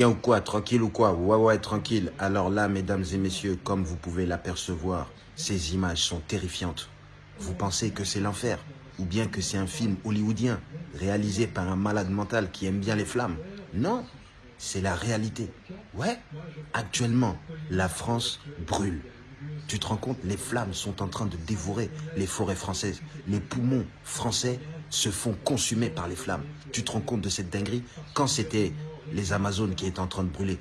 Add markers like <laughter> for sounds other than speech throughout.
Bien ou quoi Tranquille ou quoi Ouais, ouais, tranquille. Alors là, mesdames et messieurs, comme vous pouvez l'apercevoir, ces images sont terrifiantes. Vous pensez que c'est l'enfer Ou bien que c'est un film hollywoodien réalisé par un malade mental qui aime bien les flammes Non, c'est la réalité. Ouais, actuellement, la France brûle. Tu te rends compte, les flammes sont en train de dévorer les forêts françaises. Les poumons français se font consumer par les flammes. Tu te rends compte de cette dinguerie? Quand c'était les Amazones qui étaient en train de brûler,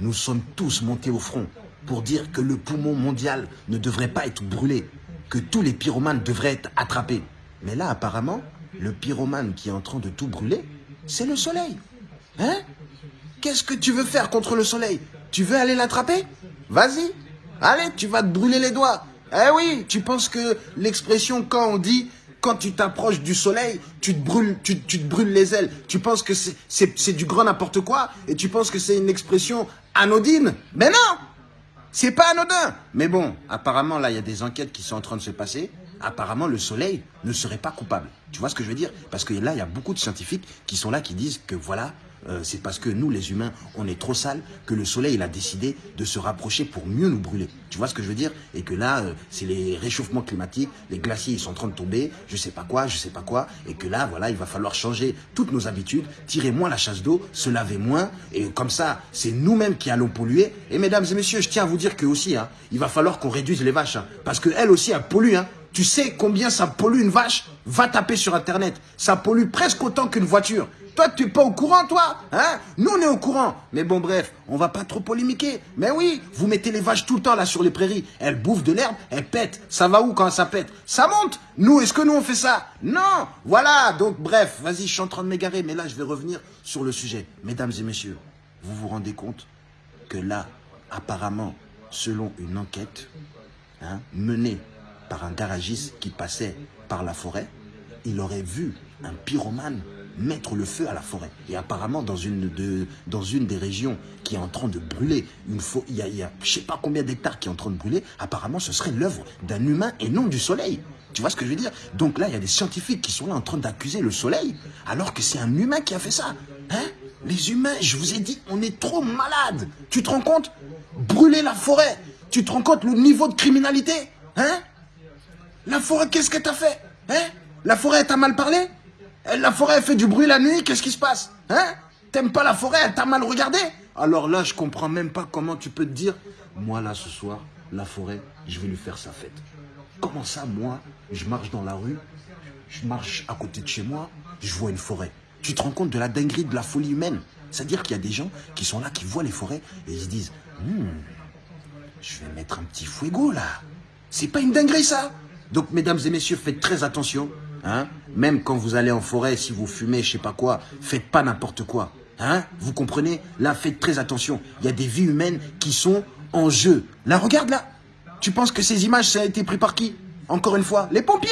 nous sommes tous montés au front pour dire que le poumon mondial ne devrait pas être brûlé, que tous les pyromanes devraient être attrapés. Mais là, apparemment, le pyromane qui est en train de tout brûler, c'est le soleil. Hein? Qu'est-ce que tu veux faire contre le soleil? Tu veux aller l'attraper? Vas-y. Allez, tu vas te brûler les doigts. Eh oui, tu penses que l'expression quand on dit quand tu t'approches du soleil, tu te brûles, tu, te brûles les ailes. Tu penses que c'est du grand n'importe quoi et tu penses que c'est une expression anodine. Mais non C'est pas anodin Mais bon, apparemment, là, il y a des enquêtes qui sont en train de se passer. Apparemment, le soleil ne serait pas coupable. Tu vois ce que je veux dire? Parce que là, il y a beaucoup de scientifiques qui sont là, qui disent que voilà, euh, c'est parce que nous, les humains, on est trop sales que le soleil, il a décidé de se rapprocher pour mieux nous brûler. Tu vois ce que je veux dire? Et que là, euh, c'est les réchauffements climatiques, les glaciers, ils sont en train de tomber, je sais pas quoi, je sais pas quoi, et que là, voilà, il va falloir changer toutes nos habitudes, tirer moins la chasse d'eau, se laver moins, et comme ça, c'est nous-mêmes qui allons polluer. Et mesdames et messieurs, je tiens à vous dire que aussi, hein, il va falloir qu'on réduise les vaches, hein, parce qu'elles aussi, elles polluent, hein. Tu sais combien ça pollue une vache? Va taper sur Internet. Ça pollue presque autant qu'une voiture. Toi, tu n'es pas au courant, toi hein? Nous, on est au courant. Mais bon, bref, on va pas trop polémiquer. Mais oui, vous mettez les vaches tout le temps là sur les prairies. Elles bouffent de l'herbe, elles pètent. Ça va où quand ça pète? Ça monte. Nous, est-ce que nous, on fait ça? Non Voilà, donc bref, vas-y, je suis en train de m'égarer. Mais là, je vais revenir sur le sujet. Mesdames et messieurs, vous vous rendez compte que là, apparemment, selon une enquête hein, menée par un garagiste qui passait par la forêt, il aurait vu un pyromane mettre le feu à la forêt. Et apparemment, dans une, des régions qui est en train de brûler, il y a, je sais pas combien d'hectares qui est en train de brûler, apparemment, ce serait l'œuvre d'un humain et non du soleil. Tu vois ce que je veux dire? Donc là, il y a des scientifiques qui sont là en train d'accuser le soleil, alors que c'est un humain qui a fait ça. Hein? Les humains, je vous ai dit, on est trop malades. Tu te rends compte? Brûler la forêt. Tu te rends compte le niveau de criminalité? Hein? La forêt, qu'est-ce qu'elle t'a fait Hein? La forêt, t'a mal parlé? La forêt, elle fait du bruit la nuit, qu'est-ce qui se passe Hein? T'aimes pas la forêt, elle t'a mal regardé? Alors là, je comprends même pas comment tu peux te dire, moi là, ce soir, la forêt, je vais lui faire sa fête. Comment ça, moi, je marche dans la rue, je marche à côté de chez moi, je vois une forêt. Tu te rends compte de la dinguerie, de la folie humaine? C'est-à-dire qu'il y a des gens qui sont là, qui voient les forêts, et ils se disent, hmm, je vais mettre un petit fuego là. C'est pas une dinguerie ça? Donc, mesdames et messieurs, faites très attention. Hein Même quand vous allez en forêt, si vous fumez, je sais pas quoi, faites pas n'importe quoi. Hein Vous comprenez? Là, faites très attention. Il y a des vies humaines qui sont en jeu. Là, regarde là. Tu penses que ces images, ça a été pris par qui? Encore une fois, les pompiers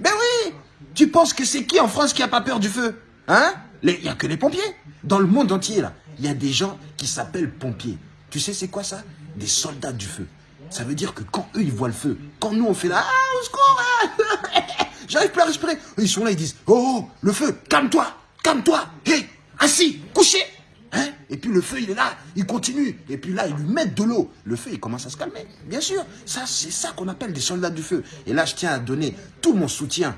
Ben oui Tu penses que c'est qui en France qui a pas peur du feu Hein? Il n'y a que les pompiers. Dans le monde entier, là, il y a des gens qui s'appellent pompiers. Tu sais c'est quoi ça? Des soldats du feu. Ça veut dire que quand eux, ils voient le feu, quand nous, on fait là, ah, hein. <laughs> j'arrive plus à respirer. Ils sont là, ils disent, oh, oh le feu, calme-toi, calme-toi, hé, assis, couché. Hein et puis le feu, il est là, il continue. Et puis là, ils lui mettent de l'eau. Le feu, il commence à se calmer. Bien sûr, ça, c'est ça qu'on appelle des soldats du feu. Et là, je tiens à donner tout mon soutien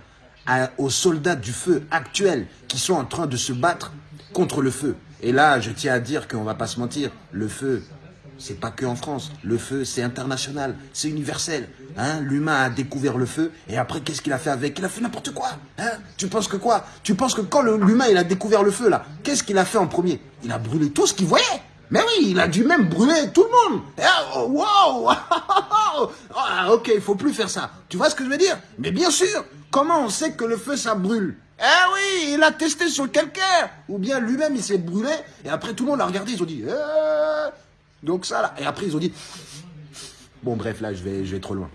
aux soldats du feu actuels qui sont en train de se battre contre le feu. Et là, je tiens à dire qu'on va pas se mentir, le feu, c'est pas que en France. Le feu, c'est international, c'est universel. Hein L'humain a découvert le feu et après, qu'est-ce qu'il a fait avec? Il a fait n'importe quoi. Hein tu penses que quoi? Tu penses que quand l'humain il a découvert le feu là, qu'est-ce qu'il a fait en premier? Il a brûlé tout ce qu'il voyait. Mais oui, il a dû même brûler tout le monde. Oh, wow <laughs> ah, Ok, il faut plus faire ça. Tu vois ce que je veux dire? Mais bien sûr, comment on sait que le feu ça brûle? Eh oui, il a testé sur quelqu'un. Ou bien lui-même, il s'est brûlé. Et après, tout le monde l'a regardé. Ils ont dit, eh, donc ça, là. Et après, ils ont dit... Bon, bref, là, je vais, je vais trop loin.